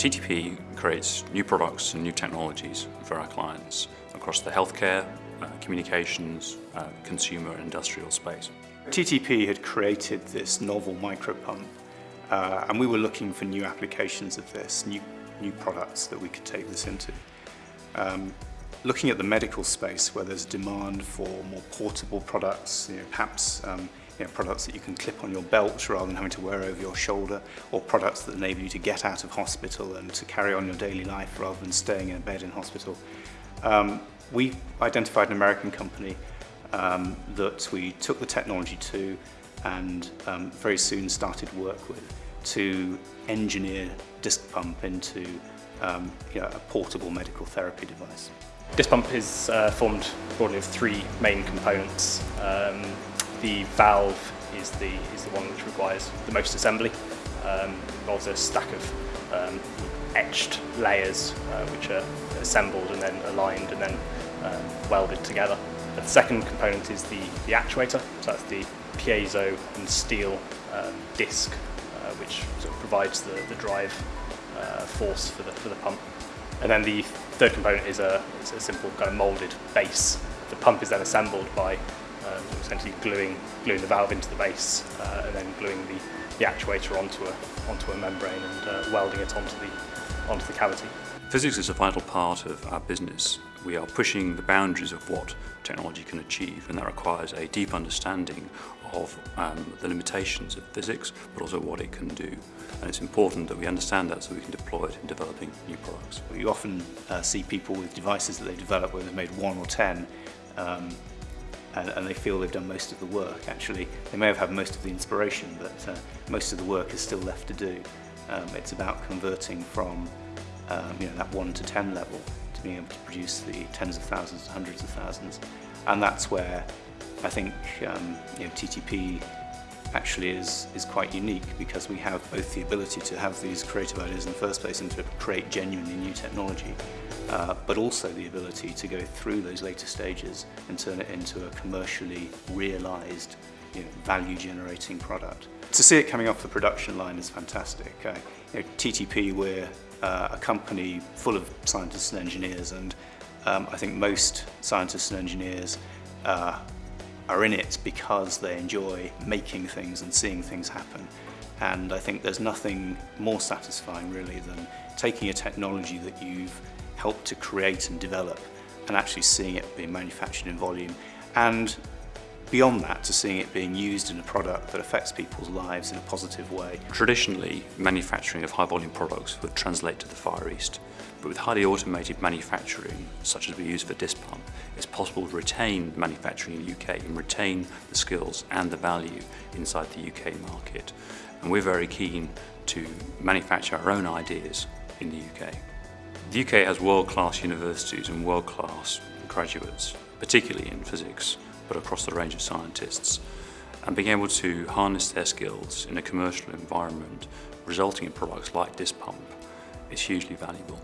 TTP creates new products and new technologies for our clients across the healthcare, uh, communications, uh, consumer and industrial space. TTP had created this novel micropump uh, and we were looking for new applications of this, new, new products that we could take this into. Um, looking at the medical space where there's demand for more portable products, you know, perhaps um, you know, products that you can clip on your belt rather than having to wear over your shoulder, or products that enable you to get out of hospital and to carry on your daily life rather than staying in a bed in hospital. Um, we identified an American company um, that we took the technology to and um, very soon started work with to engineer disc pump into um, you know, a portable medical therapy device. Disc pump is uh, formed broadly of three main components. Um, the valve is the, is the one which requires the most assembly. Um, involves a stack of um, etched layers uh, which are assembled and then aligned and then um, welded together. The second component is the, the actuator, so that's the piezo and steel um, disc uh, which sort of provides the, the drive uh, force for the, for the pump. And then the third component is a, is a simple kind of moulded base. The pump is then assembled by um, essentially gluing, gluing the valve into the base uh, and then gluing the, the actuator onto a, onto a membrane and uh, welding it onto the, onto the cavity. Physics is a vital part of our business. We are pushing the boundaries of what technology can achieve and that requires a deep understanding of um, the limitations of physics but also what it can do and it's important that we understand that so we can deploy it in developing new products. You often uh, see people with devices that they develop where they've made one or ten um, and, and they feel they've done most of the work actually. They may have had most of the inspiration but uh, most of the work is still left to do. Um, it's about converting from um, you know, that 1 to 10 level to being able to produce the tens of thousands, hundreds of thousands and that's where I think um, you know, TTP actually is, is quite unique because we have both the ability to have these creative ideas in the first place and to create genuinely new technology, uh, but also the ability to go through those later stages and turn it into a commercially realized you know, value generating product. To see it coming off the production line is fantastic. Uh, you know, TTP, we're uh, a company full of scientists and engineers and um, I think most scientists and engineers uh, are in it because they enjoy making things and seeing things happen. And I think there's nothing more satisfying really than taking a technology that you've helped to create and develop and actually seeing it being manufactured in volume and beyond that to seeing it being used in a product that affects people's lives in a positive way. Traditionally, manufacturing of high volume products would translate to the Far East, but with highly automated manufacturing, such as we use for disc pump, it's possible to retain manufacturing in the UK and retain the skills and the value inside the UK market. And we're very keen to manufacture our own ideas in the UK. The UK has world-class universities and world-class graduates, particularly in physics, but across the range of scientists. And being able to harness their skills in a commercial environment, resulting in products like this pump, is hugely valuable.